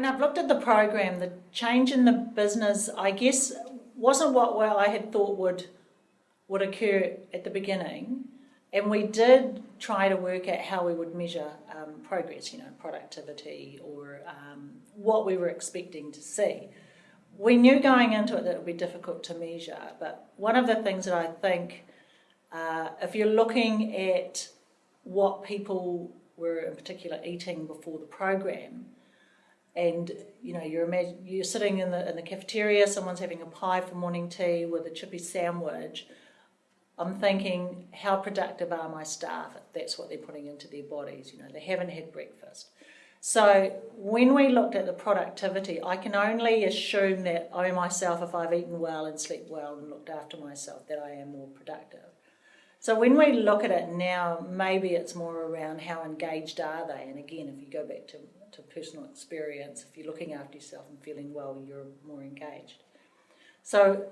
When I've looked at the program, the change in the business, I guess, wasn't what well, I had thought would would occur at the beginning. And we did try to work out how we would measure um, progress, you know, productivity or um, what we were expecting to see. We knew going into it that it would be difficult to measure, but one of the things that I think, uh, if you're looking at what people were in particular eating before the program, and you know you're imagine, you're sitting in the in the cafeteria, someone's having a pie for morning tea with a chippy sandwich. I'm thinking, how productive are my staff that's what they're putting into their bodies? You know, they haven't had breakfast. So when we looked at the productivity, I can only assume that I myself, if I've eaten well and slept well and looked after myself, that I am more productive. So when we look at it now, maybe it's more around how engaged are they. And again, if you go back to, to personal experience, if you're looking after yourself and feeling well, you're more engaged. So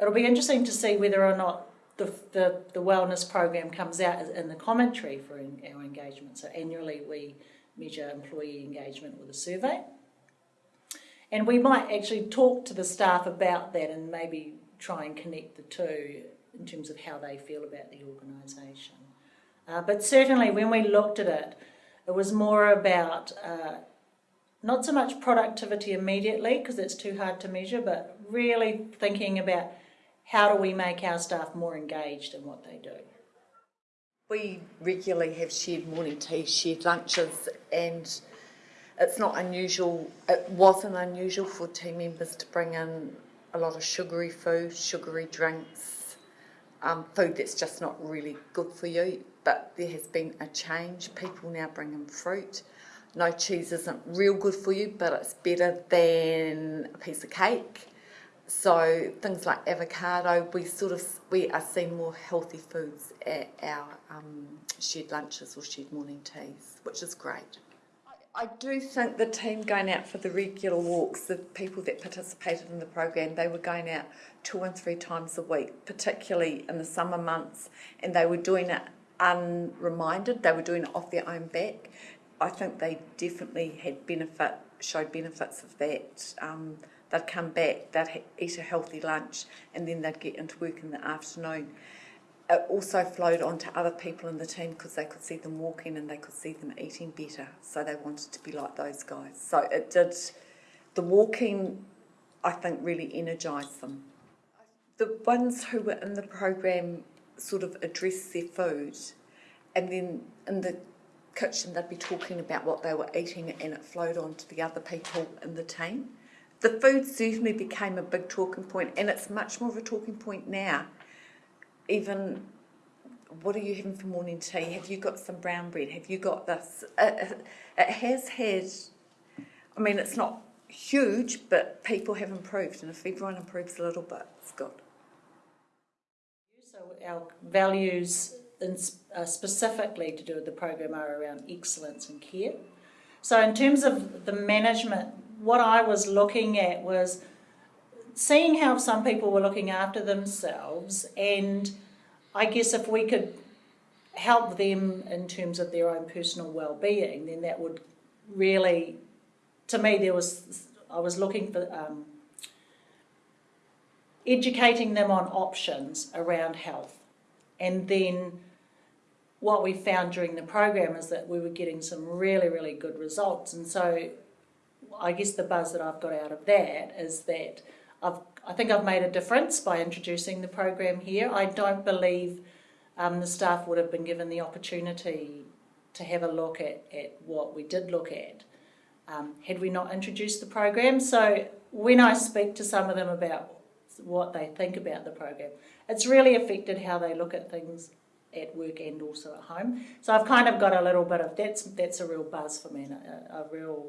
it'll be interesting to see whether or not the, the, the wellness program comes out in the commentary for our engagement. So annually we measure employee engagement with a survey. And we might actually talk to the staff about that and maybe try and connect the two in terms of how they feel about the organisation. Uh, but certainly when we looked at it, it was more about uh, not so much productivity immediately because it's too hard to measure, but really thinking about how do we make our staff more engaged in what they do. We regularly have shared morning tea, shared lunches, and it's not unusual, it wasn't unusual for team members to bring in a lot of sugary food, sugary drinks, um, food that's just not really good for you. But there has been a change. People now bring in fruit. No cheese isn't real good for you, but it's better than a piece of cake. So things like avocado, we sort of we are seeing more healthy foods at our um, shared lunches or shared morning teas, which is great. I do think the team going out for the regular walks, the people that participated in the program, they were going out two and three times a week, particularly in the summer months, and they were doing it unreminded, they were doing it off their own back. I think they definitely had benefit, showed benefits of that. Um, they'd come back, they'd eat a healthy lunch, and then they'd get into work in the afternoon it also flowed on to other people in the team because they could see them walking and they could see them eating better. So they wanted to be like those guys. So it did, the walking, I think, really energised them. The ones who were in the program sort of address their food and then in the kitchen they'd be talking about what they were eating and it flowed on to the other people in the team. The food certainly became a big talking point and it's much more of a talking point now even what are you having for morning tea? Have you got some brown bread? Have you got this? It, it has had, I mean, it's not huge, but people have improved, and if everyone improves a little bit, it's good. Our values in, uh, specifically to do with the program are around excellence and care. So in terms of the management, what I was looking at was seeing how some people were looking after themselves and I guess if we could help them in terms of their own personal well-being then that would really to me there was I was looking for um, educating them on options around health and then what we found during the program is that we were getting some really really good results and so I guess the buzz that I've got out of that is that I've, I think I've made a difference by introducing the program here. I don't believe um, the staff would have been given the opportunity to have a look at, at what we did look at um, had we not introduced the program. So when I speak to some of them about what they think about the program, it's really affected how they look at things at work and also at home. So I've kind of got a little bit of, that's, that's a real buzz for me, a, a real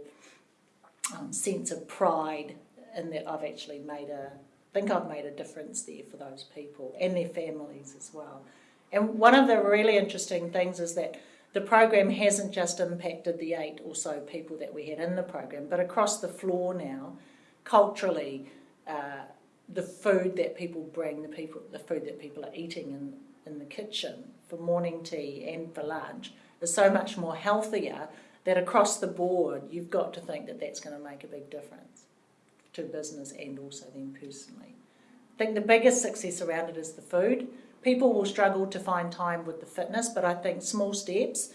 um, sense of pride in that I've actually made a, I think I've made a difference there for those people and their families as well. And one of the really interesting things is that the program hasn't just impacted the eight or so people that we had in the program, but across the floor now, culturally, uh, the food that people bring, the people, the food that people are eating in, in the kitchen for morning tea and for lunch is so much more healthier that across the board, you've got to think that that's going to make a big difference to business and also them personally. I think the biggest success around it is the food. People will struggle to find time with the fitness, but I think small steps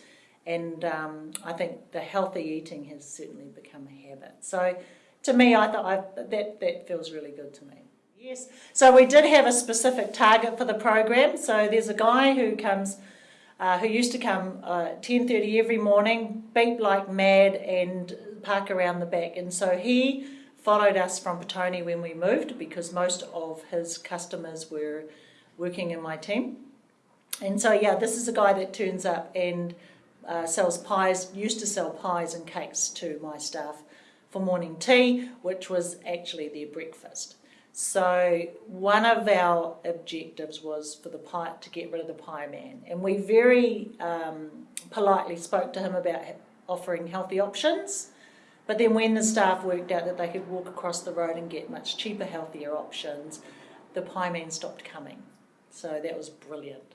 and um, I think the healthy eating has certainly become a habit. So to me, I thought that that feels really good to me. Yes. So we did have a specific target for the program. So there's a guy who comes, uh, who used to come uh, 10:30 every morning, beep like mad, and park around the back. And so he followed us from Petone when we moved because most of his customers were working in my team. And so yeah, this is a guy that turns up and uh, sells pies. Used to sell pies and cakes to my staff for morning tea, which was actually their breakfast. So one of our objectives was for the pie to get rid of the pie man, and we very um, politely spoke to him about offering healthy options. But then when the staff worked out that they could walk across the road and get much cheaper, healthier options, the pie man stopped coming. So that was brilliant.